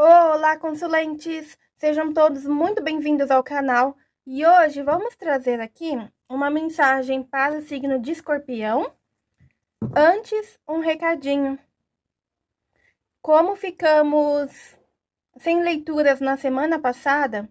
Olá, consulentes! Sejam todos muito bem-vindos ao canal. E hoje vamos trazer aqui uma mensagem para o signo de escorpião. Antes, um recadinho. Como ficamos sem leituras na semana passada,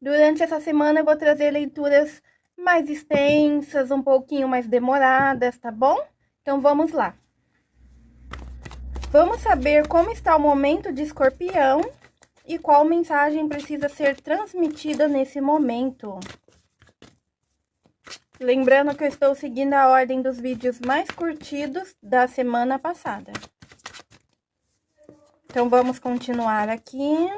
durante essa semana eu vou trazer leituras mais extensas, um pouquinho mais demoradas, tá bom? Então vamos lá. Vamos saber como está o momento de escorpião e qual mensagem precisa ser transmitida nesse momento. Lembrando que eu estou seguindo a ordem dos vídeos mais curtidos da semana passada. Então, vamos continuar aqui.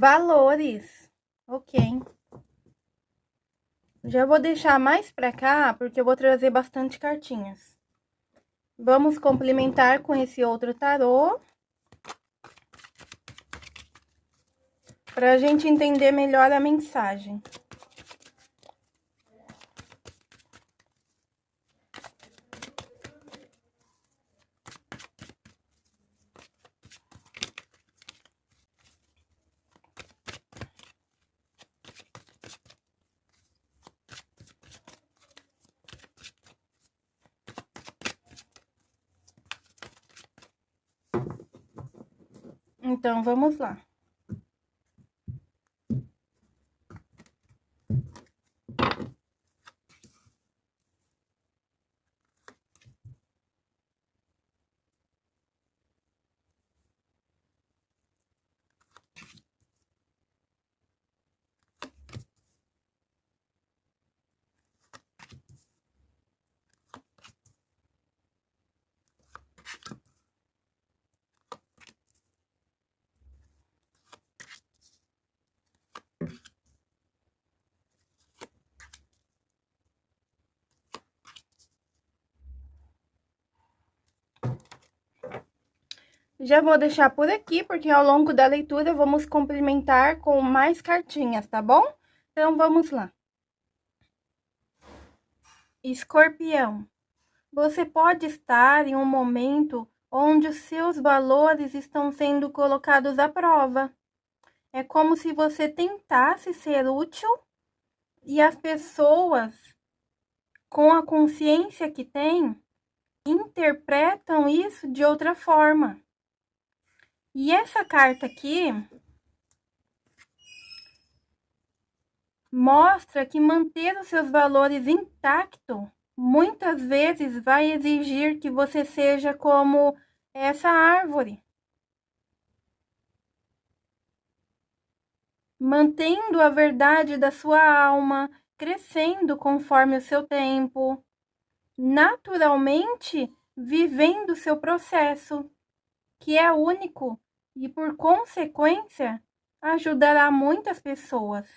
Valores. Ok. Já vou deixar mais pra cá, porque eu vou trazer bastante cartinhas. Vamos complementar com esse outro tarô. Pra gente entender melhor a mensagem. Então, vamos lá. Já vou deixar por aqui, porque ao longo da leitura vamos complementar com mais cartinhas, tá bom? Então, vamos lá. Escorpião. Você pode estar em um momento onde os seus valores estão sendo colocados à prova. É como se você tentasse ser útil e as pessoas, com a consciência que têm, interpretam isso de outra forma. E essa carta aqui mostra que manter os seus valores intactos muitas vezes vai exigir que você seja como essa árvore. Mantendo a verdade da sua alma, crescendo conforme o seu tempo, naturalmente vivendo o seu processo, que é único e, por consequência, ajudará muitas pessoas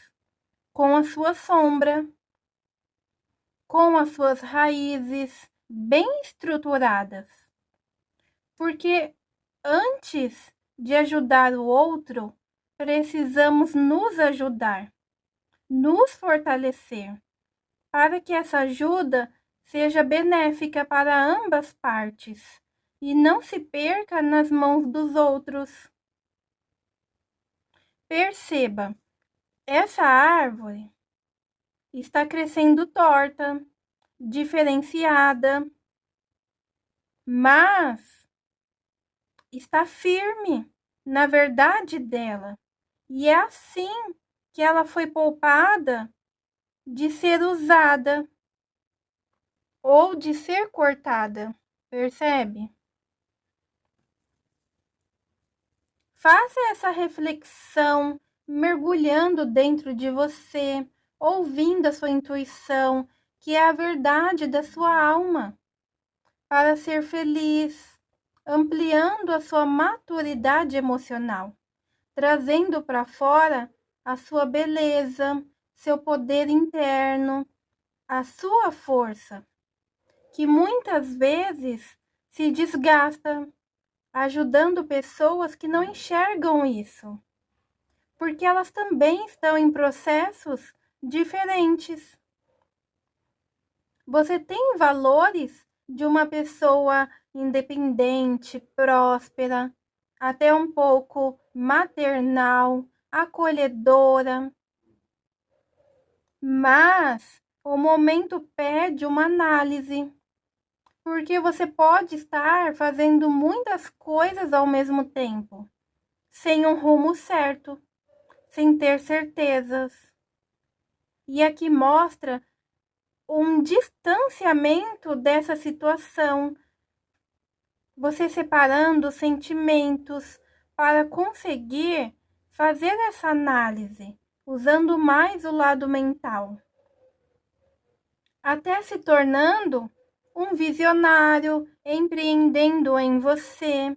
com a sua sombra, com as suas raízes bem estruturadas. Porque antes de ajudar o outro, precisamos nos ajudar, nos fortalecer, para que essa ajuda seja benéfica para ambas partes e não se perca nas mãos dos outros. Perceba, essa árvore está crescendo torta, diferenciada, mas está firme na verdade dela. E é assim que ela foi poupada de ser usada ou de ser cortada, percebe? Faça essa reflexão mergulhando dentro de você, ouvindo a sua intuição, que é a verdade da sua alma, para ser feliz, ampliando a sua maturidade emocional, trazendo para fora a sua beleza, seu poder interno, a sua força, que muitas vezes se desgasta, ajudando pessoas que não enxergam isso, porque elas também estão em processos diferentes. Você tem valores de uma pessoa independente, próspera, até um pouco maternal, acolhedora. Mas o momento pede uma análise, porque você pode estar fazendo muitas coisas ao mesmo tempo, sem um rumo certo, sem ter certezas. E aqui mostra um distanciamento dessa situação, você separando os sentimentos para conseguir fazer essa análise, usando mais o lado mental, até se tornando um visionário, empreendendo em você,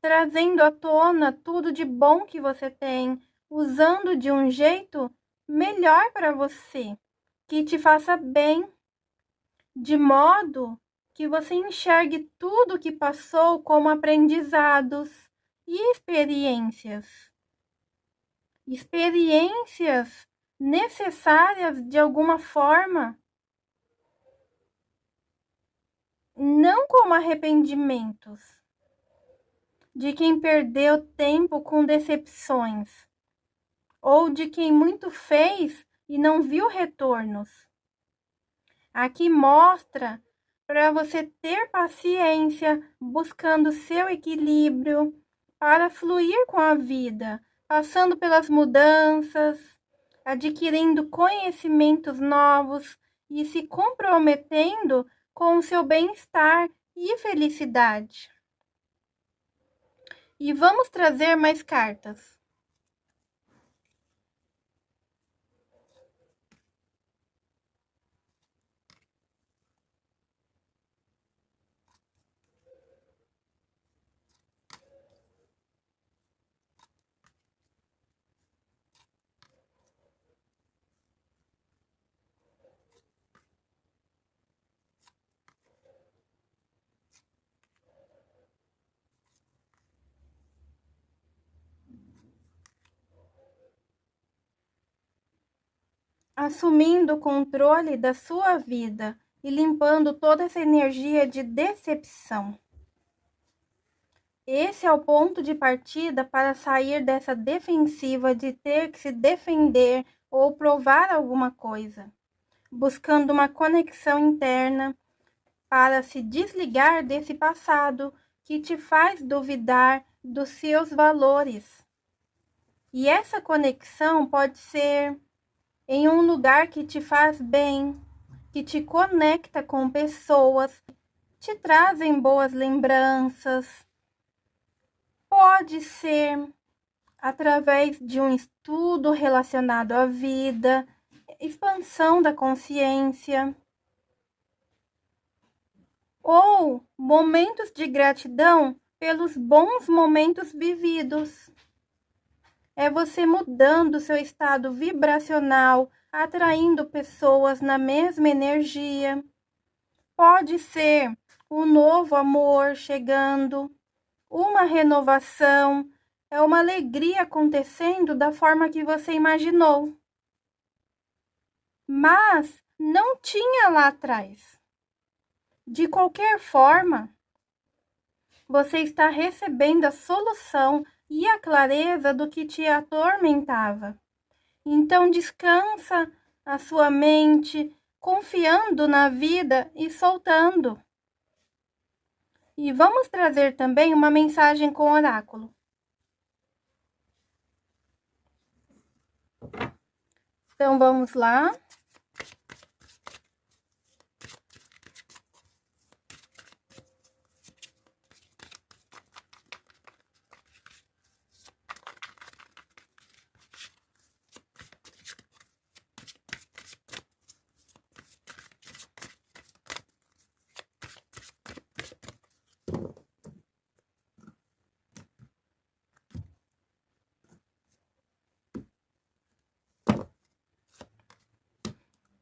trazendo à tona tudo de bom que você tem, usando de um jeito melhor para você que te faça bem, de modo que você enxergue tudo que passou como aprendizados e experiências. Experiências necessárias de alguma forma, não como arrependimentos de quem perdeu tempo com decepções, ou de quem muito fez e não viu retornos. Aqui mostra para você ter paciência, buscando seu equilíbrio para fluir com a vida, passando pelas mudanças, adquirindo conhecimentos novos e se comprometendo com o seu bem-estar e felicidade. E vamos trazer mais cartas. Assumindo o controle da sua vida e limpando toda essa energia de decepção. Esse é o ponto de partida para sair dessa defensiva de ter que se defender ou provar alguma coisa, buscando uma conexão interna para se desligar desse passado que te faz duvidar dos seus valores. E essa conexão pode ser em um lugar que te faz bem, que te conecta com pessoas, te trazem boas lembranças. Pode ser através de um estudo relacionado à vida, expansão da consciência, ou momentos de gratidão pelos bons momentos vividos é você mudando seu estado vibracional, atraindo pessoas na mesma energia. Pode ser um novo amor chegando, uma renovação, é uma alegria acontecendo da forma que você imaginou. Mas não tinha lá atrás. De qualquer forma, você está recebendo a solução e a clareza do que te atormentava. Então descansa a sua mente, confiando na vida e soltando. E vamos trazer também uma mensagem com oráculo. Então vamos lá.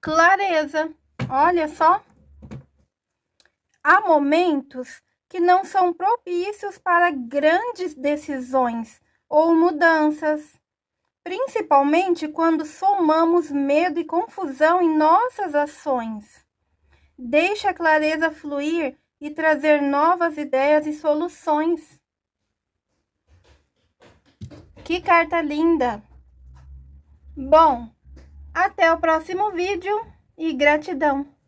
Clareza. Olha só. Há momentos que não são propícios para grandes decisões ou mudanças, principalmente quando somamos medo e confusão em nossas ações. Deixe a clareza fluir e trazer novas ideias e soluções. Que carta linda! Bom, até o próximo vídeo e gratidão!